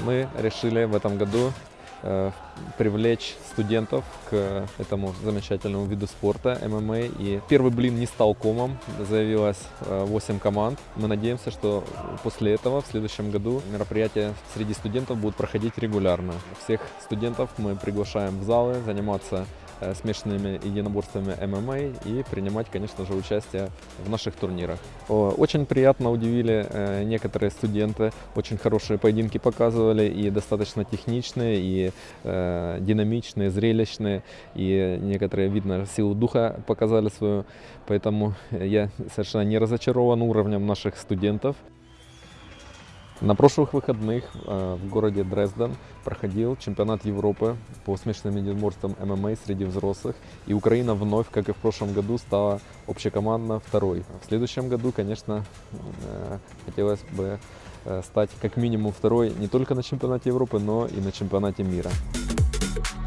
мы решили в этом году э, привлечь студентов к этому замечательному виду спорта ММА. И первый блин не стал комом, заявилось э, 8 команд. Мы надеемся, что после этого в следующем году мероприятия среди студентов будут проходить регулярно. Всех студентов мы приглашаем в залы заниматься э, смешанными единоборствами ММА и принимать, конечно же, участие в наших турнирах. Очень приятно удивили э, некоторые студенты, очень хорошие поединки показывали и достаточно техничные, и э, динамичные, зрелищные, и некоторые, видно, силу духа показали свою, поэтому я совершенно не разочарован уровнем наших студентов. На прошлых выходных э, в городе Дрезден проходил чемпионат Европы по смешанным единоборствам ММА среди взрослых. И Украина вновь, как и в прошлом году, стала общекомандно второй. В следующем году, конечно, э, хотелось бы стать как минимум второй не только на чемпионате Европы, но и на чемпионате мира. thank you